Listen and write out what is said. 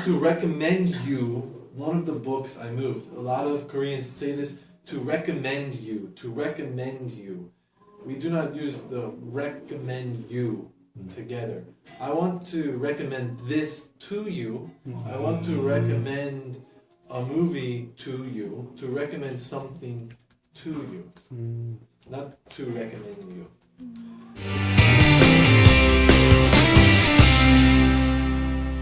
to recommend you one of the books I moved. A lot of Koreans say this to recommend you, to recommend you. We do not use the recommend you hmm. together. I want to recommend this to you. I want to hmm. recommend a movie to you, to recommend something to you, hmm. not to recommend you.